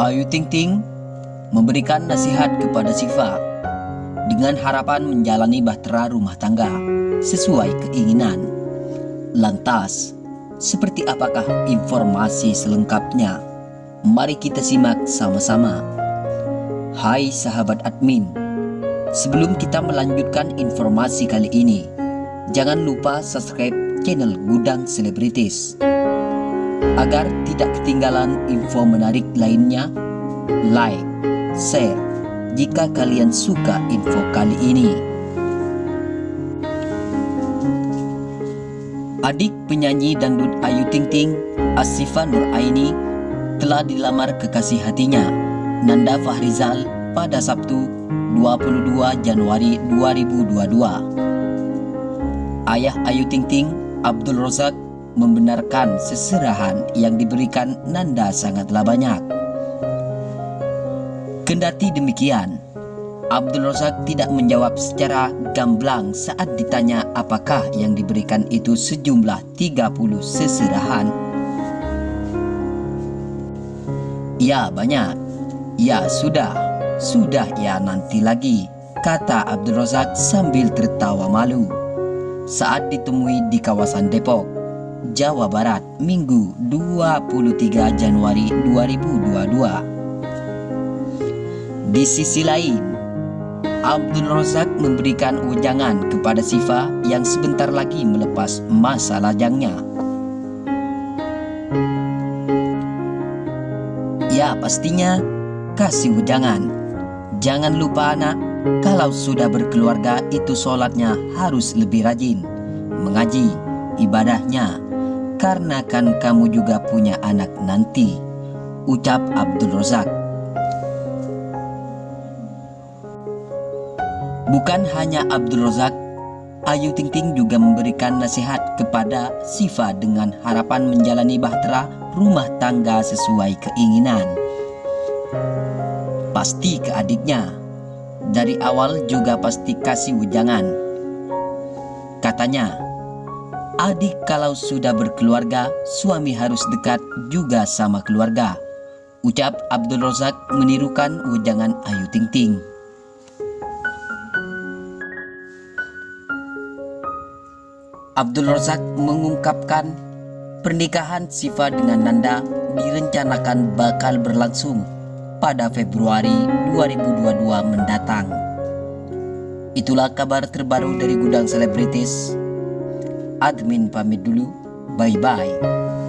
Ayu Ting Ting memberikan nasihat kepada Siva dengan harapan menjalani bahtera rumah tangga sesuai keinginan. Lantas, seperti apakah informasi selengkapnya? Mari kita simak sama-sama. Hai sahabat admin, sebelum kita melanjutkan informasi kali ini, jangan lupa subscribe channel Gudang Selebritis agar tidak ketinggalan info menarik lainnya, like, share jika kalian suka info kali ini. Adik penyanyi dangdut Ayu Ting Ting, Asifa Nur Aini, telah dilamar kekasih hatinya, Nanda Fahrizal, pada Sabtu 22 Januari 2022. Ayah Ayu Ting Ting, Abdul Rozak, membenarkan seserahan yang diberikan Nanda sangatlah banyak. Kendati demikian, Abdul Razak tidak menjawab secara gamblang saat ditanya apakah yang diberikan itu sejumlah 30 seserahan. Ya banyak, ya sudah, sudah ya nanti lagi, kata Abdul Razak sambil tertawa malu saat ditemui di kawasan Depok. Jawa Barat Minggu 23 Januari 2022 Di sisi lain Abdul Razak memberikan ujangan kepada Siva yang sebentar lagi melepas masa lajangnya. Ya pastinya kasih ujangan. Jangan lupa anak kalau sudah berkeluarga itu sholatnya harus lebih rajin. Mengaji, ibadahnya karena kan kamu juga punya anak nanti, ucap Abdul Rozak. Bukan hanya Abdul Rozak, Ayu Ting Ting juga memberikan nasihat kepada Siva dengan harapan menjalani bahtera rumah tangga sesuai keinginan. Pasti ke adiknya, dari awal juga pasti kasih ujangan. Katanya, Adik kalau sudah berkeluarga, suami harus dekat juga sama keluarga. Ucap Abdul Rozak menirukan ujangan Ayu Ting Ting. Abdul Rozak mengungkapkan pernikahan Siva dengan Nanda direncanakan bakal berlangsung pada Februari 2022 mendatang. Itulah kabar terbaru dari Gudang Selebritis admin pamit dulu. Bye-bye.